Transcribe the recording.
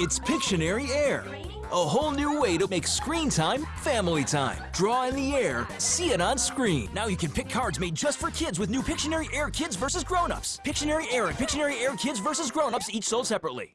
It's Pictionary Air, a whole new way to make screen time family time. Draw in the air, see it on screen. Now you can pick cards made just for kids with new Pictionary Air Kids versus Grown-ups. Pictionary Air and Pictionary Air Kids versus Grown-ups each sold separately.